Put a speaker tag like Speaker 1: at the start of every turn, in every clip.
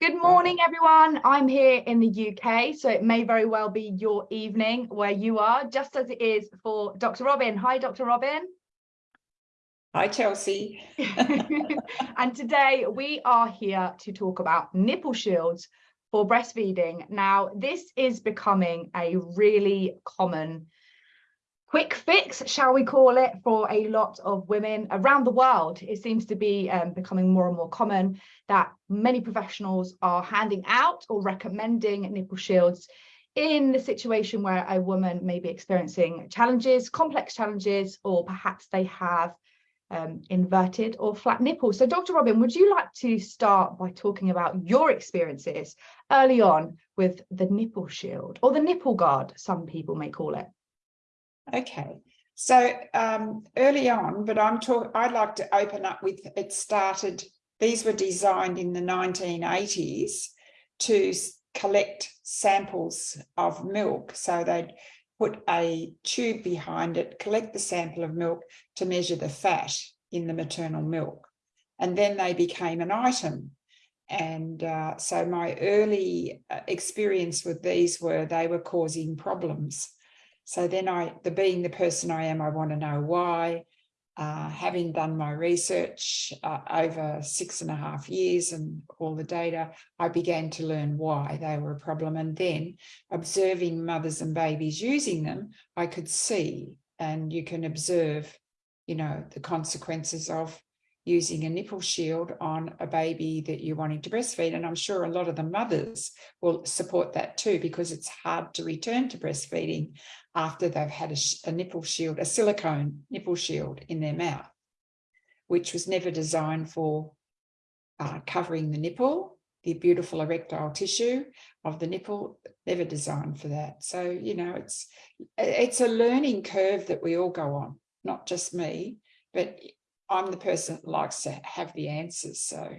Speaker 1: Good morning, everyone. I'm here in the UK, so it may very well be your evening where you are, just as it is for Dr. Robin. Hi, Dr. Robin.
Speaker 2: Hi, Chelsea.
Speaker 1: and today we are here to talk about nipple shields for breastfeeding. Now, this is becoming a really common quick fix, shall we call it, for a lot of women around the world. It seems to be um, becoming more and more common that many professionals are handing out or recommending nipple shields in the situation where a woman may be experiencing challenges, complex challenges, or perhaps they have um, inverted or flat nipples. So Dr. Robin, would you like to start by talking about your experiences early on with the nipple shield or the nipple guard, some people may call it?
Speaker 2: Okay, so um, early on, but I'm talking, I'd like to open up with, it started, these were designed in the 1980s to collect samples of milk. So they'd put a tube behind it, collect the sample of milk to measure the fat in the maternal milk. And then they became an item. And uh, so my early uh, experience with these were they were causing problems. So then I, the being the person I am, I want to know why. Uh, having done my research uh, over six and a half years and all the data, I began to learn why they were a problem. And then observing mothers and babies using them, I could see and you can observe, you know, the consequences of using a nipple shield on a baby that you're wanting to breastfeed. And I'm sure a lot of the mothers will support that too, because it's hard to return to breastfeeding after they've had a, a nipple shield, a silicone nipple shield in their mouth, which was never designed for uh, covering the nipple, the beautiful erectile tissue of the nipple, never designed for that. So, you know, it's it's a learning curve that we all go on, not just me, but I'm the person that likes to have the answers. So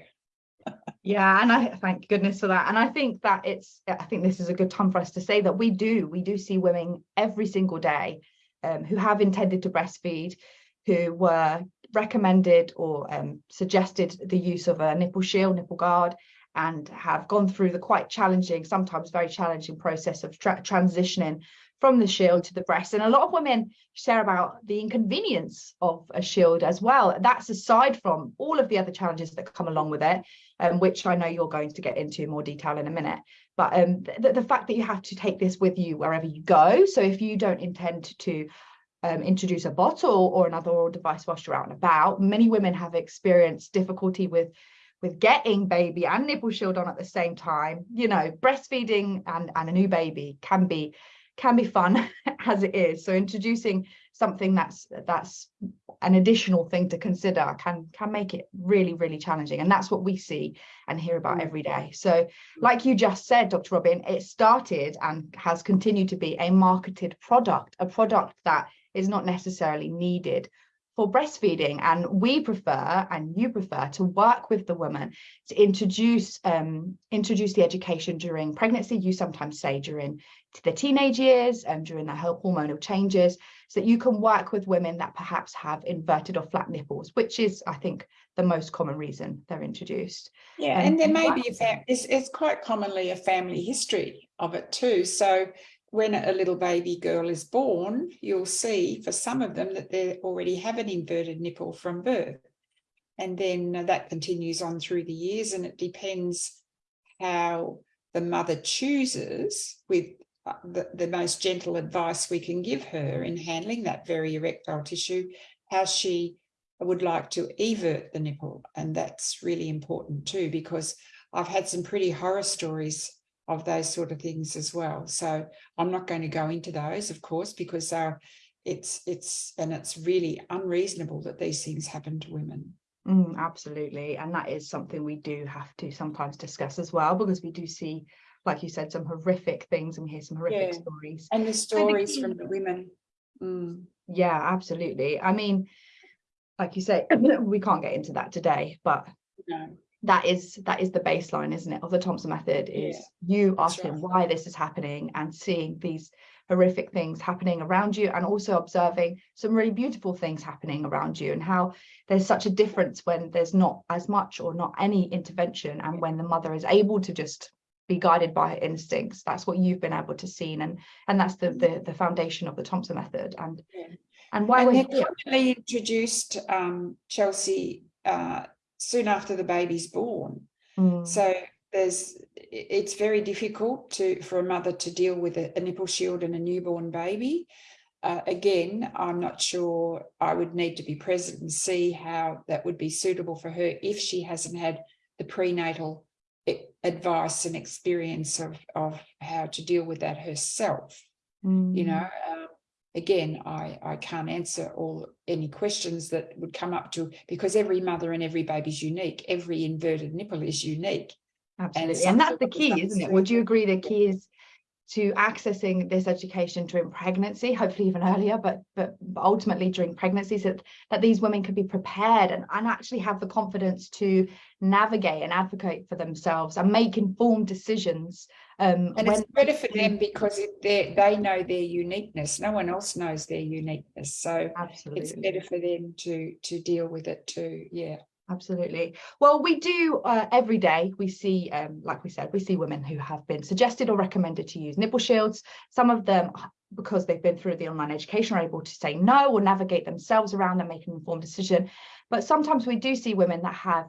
Speaker 1: yeah and i thank goodness for that and i think that it's i think this is a good time for us to say that we do we do see women every single day um, who have intended to breastfeed who were recommended or um, suggested the use of a nipple shield nipple guard and have gone through the quite challenging sometimes very challenging process of tra transitioning from the shield to the breast. And a lot of women share about the inconvenience of a shield as well. That's aside from all of the other challenges that come along with it, um, which I know you're going to get into more detail in a minute. But um, the, the fact that you have to take this with you wherever you go. So if you don't intend to um, introduce a bottle or another oral device whilst you're out and about, many women have experienced difficulty with with getting baby and nipple shield on at the same time you know breastfeeding and and a new baby can be can be fun as it is. So introducing something that's that's an additional thing to consider can can make it really really challenging and that's what we see and hear about mm. every day so like you just said dr robin it started and has continued to be a marketed product a product that is not necessarily needed for breastfeeding and we prefer and you prefer to work with the woman to introduce um, introduce the education during pregnancy. You sometimes say during the teenage years and during the hormonal changes so that you can work with women that perhaps have inverted or flat nipples which is i think the most common reason they're introduced.
Speaker 2: Yeah um, and there may be a it's, it's quite commonly a family history of it too. So when a little baby girl is born, you'll see for some of them that they already have an inverted nipple from birth. And then that continues on through the years and it depends how the mother chooses with uh, the, the most gentle advice we can give her in handling that very erectile tissue, how she would like to evert the nipple. And that's really important too, because I've had some pretty horror stories of those sort of things as well. So I'm not going to go into those, of course, because uh, it's it's and it's really unreasonable that these things happen to women.
Speaker 1: Mm, absolutely. And that is something we do have to sometimes discuss as well, because we do see, like you said, some horrific things and we hear some horrific yeah. stories.
Speaker 2: And the stories from the women. Mm.
Speaker 1: Yeah, absolutely. I mean, like you say, we can't get into that today, but
Speaker 2: no
Speaker 1: that is that is the baseline isn't it of the thompson method is
Speaker 2: Yeah,
Speaker 1: you asking
Speaker 2: right.
Speaker 1: why this is happening and seeing these horrific things happening around you and also observing some really beautiful things happening around you and how there's such a difference when there's not as much or not any intervention and when the mother is able to just be guided by her instincts that's what you've been able to see and and that's the the, the foundation of the thompson method and
Speaker 2: Yeah.
Speaker 1: and why
Speaker 2: And
Speaker 1: we're
Speaker 2: they're
Speaker 1: here.
Speaker 2: commonly introduced um, Chelsea uh, soon after the baby's born.
Speaker 1: Mm,
Speaker 2: So there's it's very difficult to for a mother to deal with a, a nipple shield and a newborn baby. Uh, again, I'm not sure I would need to be present and see how that would be suitable for her if she hasn't had the prenatal advice and experience of, of how to deal with that herself you
Speaker 1: mm.
Speaker 2: know um, again i i can't answer all any questions that would come up to because every mother and every baby is unique every inverted nipple is unique
Speaker 1: Absolutely.
Speaker 2: some
Speaker 1: And that's the key, isn't it? Would you agree the key is to accessing this education during pregnancy, hopefully even earlier, but but ultimately during pregnancy, so that, that these women can be prepared and, and actually have the confidence to navigate and advocate for themselves and make informed decisions. Um,
Speaker 2: and it's better for them because they they know their uniqueness no one else knows their uniqueness so it's better for them to to deal with it too yeah
Speaker 1: Absolutely. Well, we do uh, every day. We see, um, like we said, we see women who have been suggested or recommended to use nipple shields. Some of them, because they've been through the online education, are able to say no or navigate themselves around and make an informed decision. But sometimes we do see women that have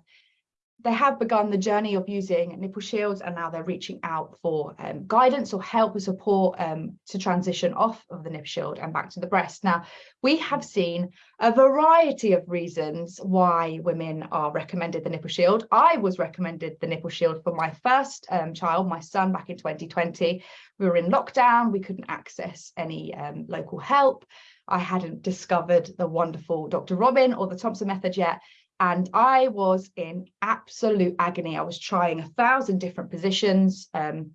Speaker 1: they have begun the journey of using nipple shields and now they're reaching out for um, guidance or help or support um, to transition off of the nipple shield and back to the breast. Now, we have seen a variety of reasons why women are recommended the nipple shield. I was recommended the nipple shield for my first um, child, my son, back in 2020. We were in lockdown, we couldn't access any um, local help. I hadn't discovered the wonderful Dr. Robin or the Thompson method yet and I was in absolute agony. I was trying a thousand different positions, um,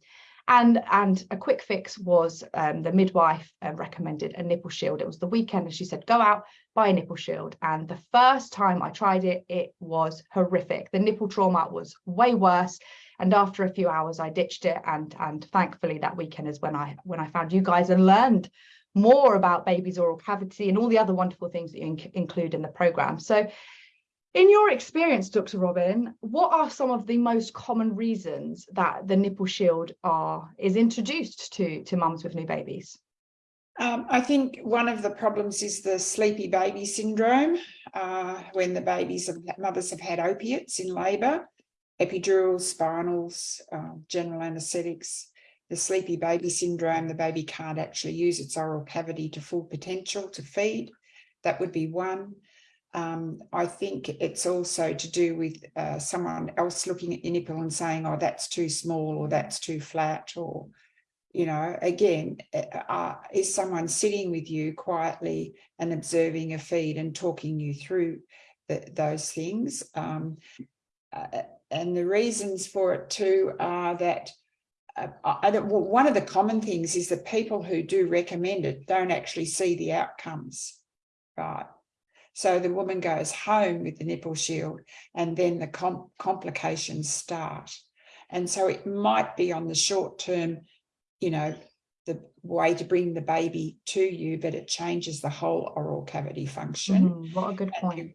Speaker 1: and and a quick fix was um, the midwife uh, recommended a nipple shield. It was the weekend, and she said, "Go out, buy a nipple shield." And the first time I tried it, it was horrific. The nipple trauma was way worse. And after a few hours, I ditched it. And and thankfully, that weekend is when I when I found you guys and learned more about baby's oral cavity and all the other wonderful things that you inc- include in the program. So in your experience, Dr. Robin, what are some of the most common reasons that the nipple shield are is introduced to, to mums with new babies?
Speaker 2: Um, I think one of the problems is the sleepy baby syndrome, uh, when the babies have, mothers have had opiates in labour, epidurals, spinals, um, general anaesthetics, the sleepy baby syndrome, the baby can't actually use its oral cavity to full potential to feed. That would be one. Um, I think it's also to do with uh, someone else looking at your nipple and saying, oh, that's too small or that's too flat or you know, again, uh, is someone sitting with you quietly and observing a feed and talking you through the, those things? Um, uh, and the reasons for it too are that uh, I well, one of the common things is that people who do recommend it don't actually see the outcomes, right? So the woman goes home with the nipple shield and then the com complications start. And so it might be on the short term you know, the way to bring the baby to you, but it changes the whole oral cavity function.
Speaker 1: Mm, what a good point.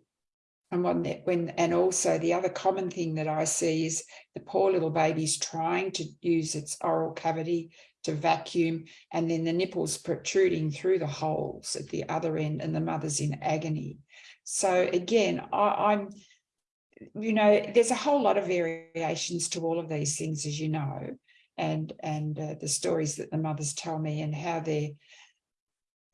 Speaker 2: And when, that- when, and also the other common thing that I see is the poor little baby's trying to use its oral cavity to vacuum, and then the nipples protruding through the holes at the other end, and the mother's in agony. So again, I, I'm, you know, there's a whole lot of variations to all of these things, as you know and and uh, the stories that the mothers tell me and how they're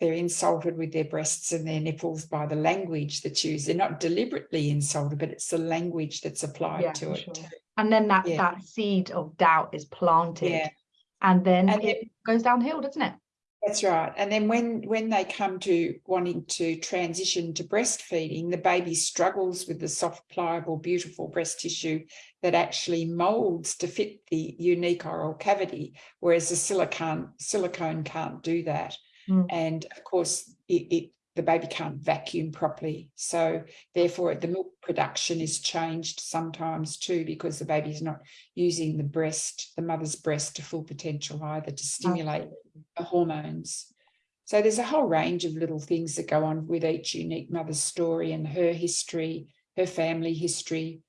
Speaker 2: they're insulted with their breasts and their nipples by the language that's used. They're not deliberately insulted, but it's the language that's applied
Speaker 1: Yeah,
Speaker 2: to it.
Speaker 1: sure. And then that
Speaker 2: Yeah.
Speaker 1: that seed of doubt is planted,
Speaker 2: Yeah,
Speaker 1: and then
Speaker 2: And
Speaker 1: it goes downhill, doesn't it?
Speaker 2: That's right. And then when when they come to wanting to transition to breastfeeding, the baby struggles with the soft, pliable, beautiful breast tissue that actually molds to fit the unique oral cavity, whereas the silicone silicone can't do that.
Speaker 1: Mm.
Speaker 2: And of course, it, it the baby can't vacuum properly. So therefore the milk production is changed sometimes too, because the baby is not using the breast, the mother's breast to full potential either to stimulate the hormones. So there's a whole range of little things that go on with each unique mother's story and her history, her family history,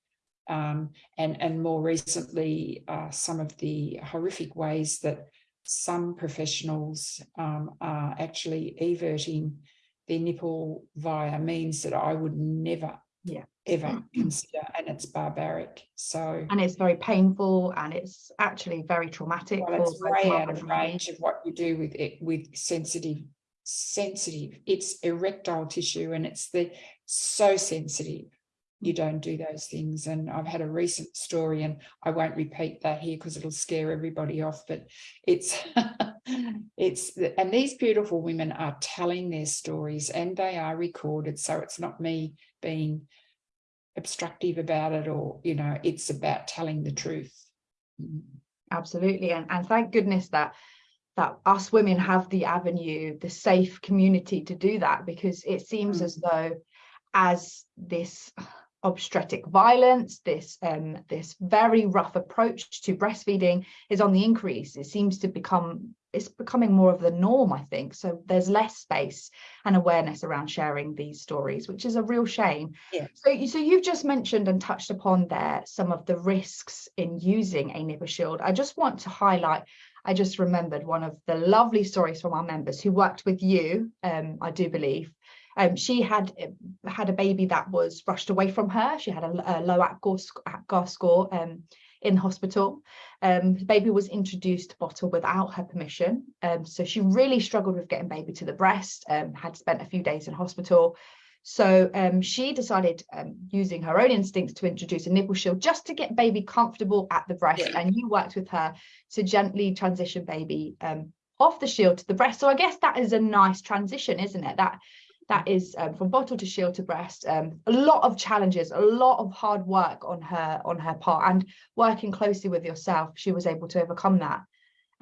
Speaker 2: um, and, and more recently, uh, some of the horrific ways that some professionals um, are actually everting their nipple via means that I would never,
Speaker 1: Yeah.
Speaker 2: ever mm. consider, and it's barbaric. So
Speaker 1: and it's very painful and it's actually very traumatic
Speaker 2: well, it's way out of range of what you do with it with sensitive, sensitive. It's erectile tissue, and it's the so sensitive. You mm. don't do those things. And I've had a recent story, and I won't repeat that here because it'll scare everybody off. But it's it's and these beautiful women are telling their stories, and they are recorded. So it's not me being obstructive about it, or you know, it's about telling the truth.
Speaker 1: Absolutely and, and thank goodness that that us women have the avenue the safe community to do that because it seems
Speaker 2: Mm.
Speaker 1: as though as this obstetric violence this um this very rough approach to breastfeeding is on the increase it seems to become it's becoming more of the norm i think so there's less space and awareness around sharing these stories which is a real shame
Speaker 2: Yeah.
Speaker 1: so you so you've just mentioned and touched upon there some of the risks in using a nipple shield i just want to highlight I just remembered one of the lovely stories from our members who worked with you, um, I do believe. Um, she had uh, had a baby that was rushed away from her. She had a, a low APGAR, sc- score um, in hospital. Um, the baby was introduced to bottle without her permission. Um, so she really struggled with getting baby to the breast, um, had spent a few days in hospital. So um, she decided, um, using her own instincts, to introduce a nipple shield just to get baby comfortable at the breast.
Speaker 2: Yeah.
Speaker 1: And you worked with her to gently transition baby um, off the shield to the breast. So I guess that is a nice transition, isn't it? That that is um, from bottle to shield to breast. Um, a lot of challenges, a lot of hard work on her on her part, and working closely with yourself, she was able to overcome that.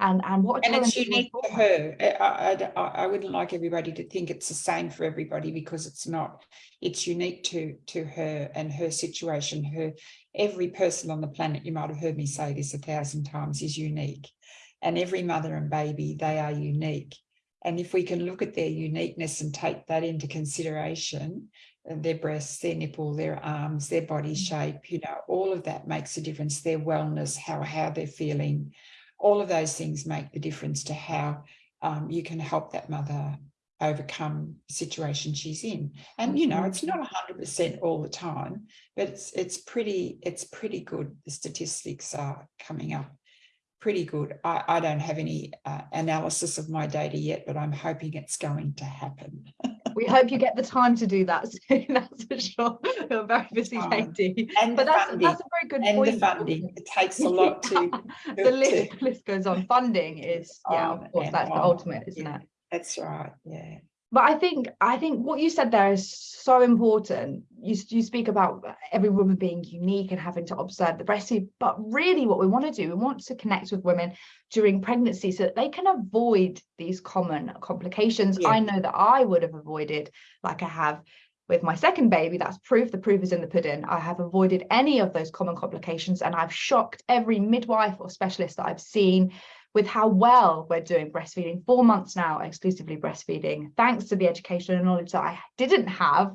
Speaker 1: And and what
Speaker 2: and it's
Speaker 1: challenge it was
Speaker 2: unique
Speaker 1: for
Speaker 2: her. I, I, I- I wouldn't like everybody to think it's the same for everybody because it's not. It's unique to to her and her situation. Her every person on the planet, you might have heard me say this a thousand times, is unique, and every mother and baby they are unique. And if we can look at their uniqueness and take that into consideration, uh, their breasts, their nipple, their arms, their body shape, you know, all of that makes a difference. Their wellness, how how they're feeling, all of those things make the difference to how um, you can help that mother overcome the situation she's in. And you know, it's not hundred percent all the time, but it's it's pretty it's pretty good. The statistics are coming up pretty good. I, I don't have any uh, analysis of my data yet, but I'm hoping it's going to happen.
Speaker 1: we hope you get the time to do that soon, that's for sure. You're a very busy.
Speaker 2: And
Speaker 1: But that's
Speaker 2: funding,
Speaker 1: that's a very good
Speaker 2: and
Speaker 1: point.
Speaker 2: the funding. It takes a lot to.
Speaker 1: the list, the list goes on. Funding is, yeah,
Speaker 2: on
Speaker 1: of course,
Speaker 2: and
Speaker 1: that's the ultimate, isn't
Speaker 2: Yeah.
Speaker 1: it?
Speaker 2: That's right. Yeah.
Speaker 1: But I think I think what you said there is so important. You you speak about every woman being unique and having to observe the breastfeed, but really what we want to do, we want to connect with women during pregnancy so that they can avoid these common complications.
Speaker 2: Yeah.
Speaker 1: I know that I would have avoided, like I have with my second baby, that's proof, the proof is in the pudding. I have avoided any of those common complications and I've shocked every midwife or specialist that I've seen with how well we're doing breastfeeding. Four months now, exclusively breastfeeding, thanks to the education and knowledge that I didn't have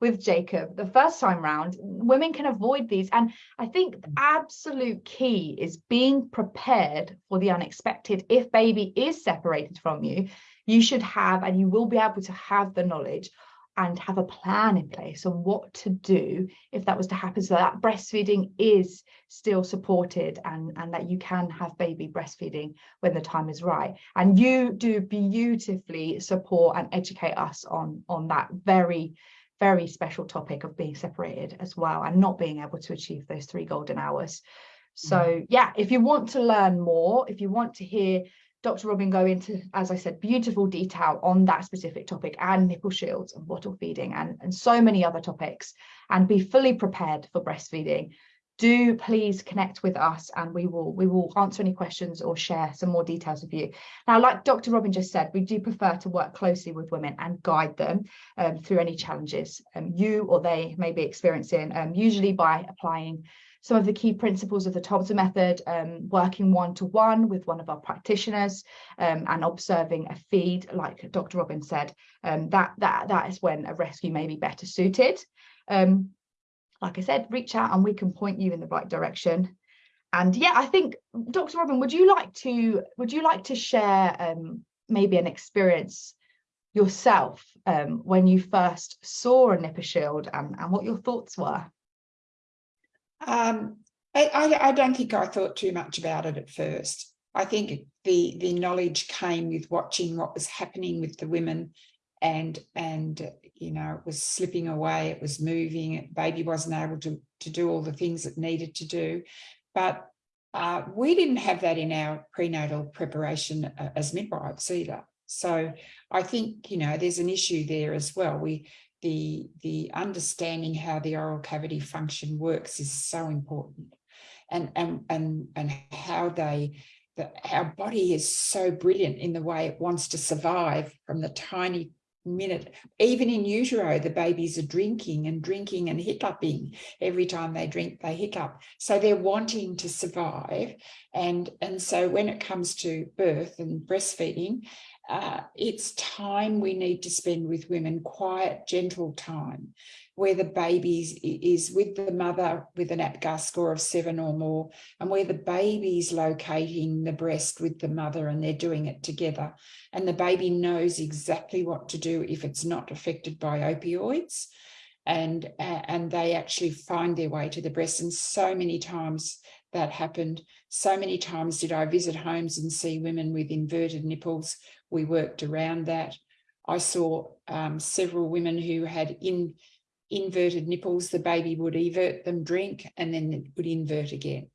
Speaker 1: with Jacob the first time round. Women can avoid these. And I think the absolute key is being prepared for the unexpected. If baby is separated from you, you should have, and you will be able to have the knowledge and have a plan in place on what to do if that was to happen. So that breastfeeding is still supported and and that you can have baby breastfeeding when the time is right. And you do beautifully support and educate us on on that very very special topic of being separated as well and not being able to achieve those three golden hours. So mm. yeah if you want to learn more if you want to hear Dr. Robin go into, as I said, beautiful detail on that specific topic and nipple shields and bottle feeding and, and so many other topics and be fully prepared for breastfeeding. do please connect with us and we will we will answer any questions or share some more details with you now like dr robin just said we do prefer to work closely with women and guide them um, through any challenges um, you or they may be experiencing um, usually by applying some of the key principles of the Thompson method, um, working one-to-one -one with one of our practitioners um, and observing a feed, like Dr. Robin said, um, that, that, that is when a rescue may be better suited. Um, like I said, reach out and we can point you in the right direction. And yeah, I think, Dr. Robin, would you like to, would you like to share um, maybe an experience yourself um, when you first saw a nipple shield and, and what your thoughts were?
Speaker 2: Um, I, I, don't think I thought too much about it at first. I think the the knowledge came with watching what was happening with the women and and you know it was slipping away it was moving baby wasn't able to to do all the things it needed to do. But uh, we didn't have that in our prenatal preparation uh, as midwives either. So I think you know there's an issue there as well. We the, the understanding how the oral cavity function works is so important and, and, and, and how they, the, our body is so brilliant in the way it wants to survive from the tiny minute, even in utero, the babies are drinking and drinking and hiccuping. Every time they drink, they hiccup. So they're wanting to survive. And, and so when it comes to birth and breastfeeding, uh, it's time we need to spend with women, quiet, gentle time, where the baby is with the mother with an APGAR score of seven or more, and where the baby's locating the breast with the mother and they're doing it together. And the baby knows exactly what to do if it's not affected by opioids. And, and they actually find their way to the breast. And so many times that happened. So many times did I visit homes and see women with inverted nipples we worked around that. I saw um, several women who had in inverted nipples, the baby would evert them, drink, and then it would invert again.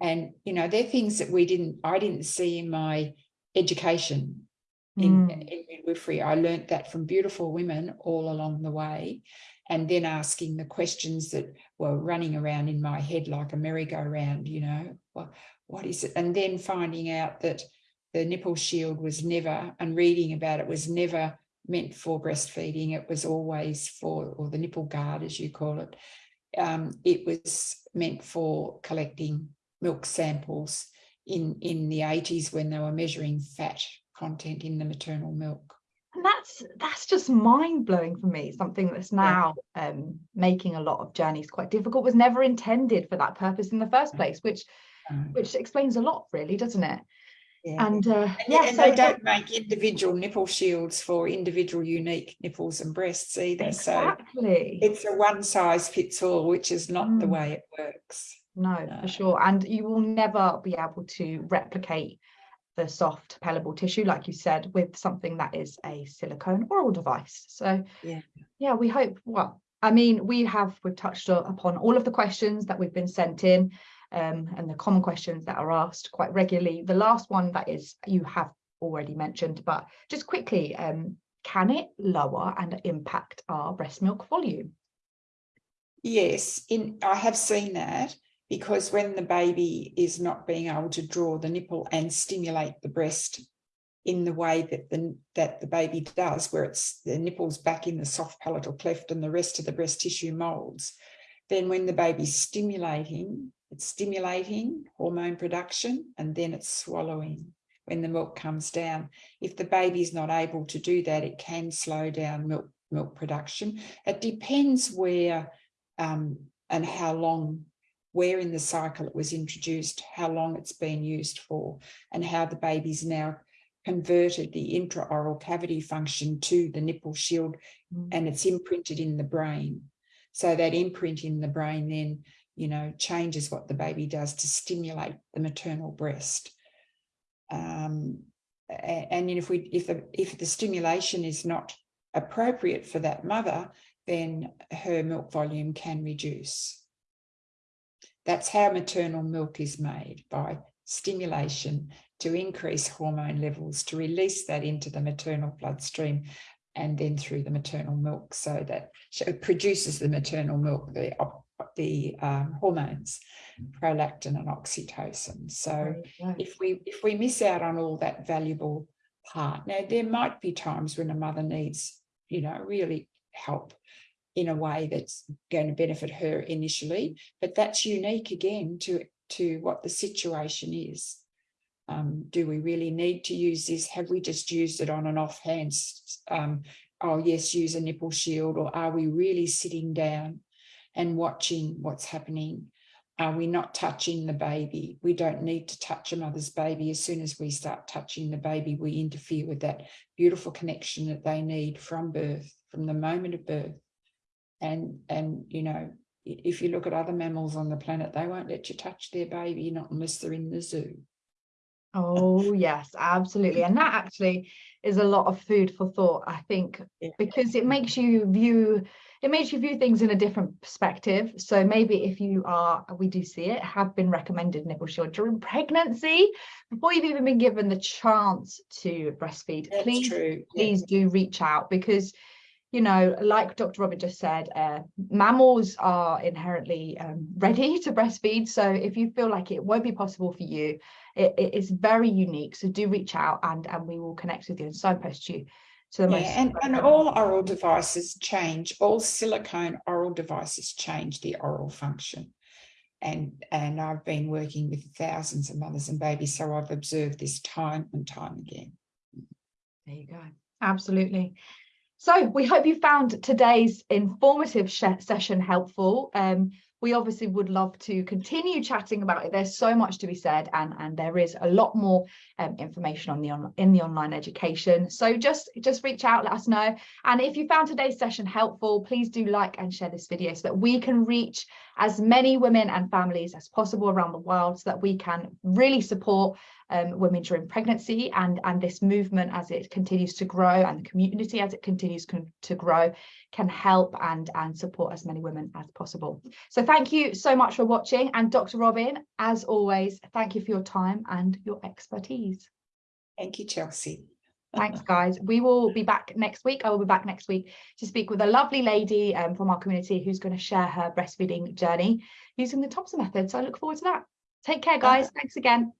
Speaker 2: And, you know, they're things that we didn't, I didn't see in my education in, mm. in midwifery. I learnt that from beautiful women all along the way. And then asking the questions that were running around in my head like a merry-go-round, you know, well, what is it? And then finding out that the nipple shield was never, and reading about it was never meant for breastfeeding. It was always for, or the nipple guard, as you call it. Um, it was meant for collecting milk samples in, in the 80s when they were measuring fat content in the maternal milk.
Speaker 1: And that's that's just mind-blowing for me, something that's now yeah. um, making a lot of journeys quite difficult, was never intended for that purpose in the first place, which which explains a lot really, doesn't it?
Speaker 2: Yeah. And, uh, and yeah, and so they don't make individual nipple shields for individual unique nipples and breasts either.
Speaker 1: Exactly.
Speaker 2: So it's a one size fits all, which is not mm. the way it works.
Speaker 1: No, no, for sure. And you will never be able to replicate the soft pellable tissue, like you said, with something that is a silicone oral device. So yeah, yeah, we hope, well, I mean, we have, we've touched upon all of the questions that we've been sent in um, and the common questions that are asked quite regularly. The last one that is you have already mentioned, but just quickly, um, can it lower and impact our breast milk volume?
Speaker 2: Yes, in I have seen that because when the baby is not being able to draw the nipple and stimulate the breast in the way that the that the baby does, where it's the nipples back in the soft palatal cleft and the rest of the breast tissue molds, then when the baby's stimulating, it's stimulating hormone production and then it's swallowing when the milk comes down. If the baby's not able to do that, it can slow down milk, milk production. It depends where um, and how long, where in the cycle it was introduced, how long it's been used for, and how the baby's now converted the intraoral cavity function to the nipple shield mm. and it's imprinted in the brain. So that imprint in the brain then you know, changes what the baby does to stimulate the maternal breast. Um, and if we if the if the stimulation is not appropriate for that mother, then her milk volume can reduce. That's how maternal milk is made by stimulation to increase hormone levels, to release that into the maternal bloodstream and then through the maternal milk so that it produces the maternal milk, the the um, hormones, prolactin and oxytocin. So
Speaker 1: right.
Speaker 2: if we if we miss out on all that valuable part, now there might be times when a mother needs, you know, really help in a way that's going to benefit her initially, but that's unique again to to what the situation is. Um, do we really need to use this? Have we just used it on an offhand. Um, oh yes, use a nipple shield, or are we really sitting down and watching what's happening? Are we not touching the baby? We don't need to touch a mother's baby. As soon as we start touching the baby, we interfere with that beautiful connection that they need from birth, from the moment of birth. And, and you know, if you look at other mammals on the planet, they won't let you touch their baby, not unless they're in the zoo.
Speaker 1: Oh, yes, absolutely. And that actually is a lot of food for thought, I think,
Speaker 2: Yeah.
Speaker 1: because it makes you view it makes you view things in a different perspective. So maybe if you are, we do see it, have been recommended nipple shield during pregnancy, before you've even been given the chance to breastfeed,
Speaker 2: That's
Speaker 1: please,
Speaker 2: true. yeah.
Speaker 1: please do reach out because you know, like Dr. Robin just said, uh, mammals are inherently um, ready to breastfeed. So if you feel like it won't be possible for you, it, it is very unique. So do reach out and and we will connect with you and signpost you to the
Speaker 2: Yeah,
Speaker 1: most.
Speaker 2: and, and all oral devices change, all silicone oral devices change the oral function. And, and I've been working with thousands of mothers and babies, so I've observed this time and time again.
Speaker 1: There you go. Absolutely. So we hope you found today's informative session helpful. Um, we obviously would love to continue chatting about it. There's so much to be said, and and there is a lot more um, information on the on in the online education. So just just reach out, let us know. And if you found today's session helpful, please do like and share this video so that we can reach as many women and families as possible around the world, so that we can really support um, women during pregnancy and and this movement as it continues to grow and the community as it continues con- to grow can help and and support as many women as possible. So thank you so much for watching and dr robin as always thank you for your time and your expertise.
Speaker 2: Thank you, Chelsea.
Speaker 1: thanks guys. We will be back next week. I will be back next week to speak with a lovely lady um, from our community who's going to share her breastfeeding journey using the thompson method. So i look forward to that. Take care guys. Thanks again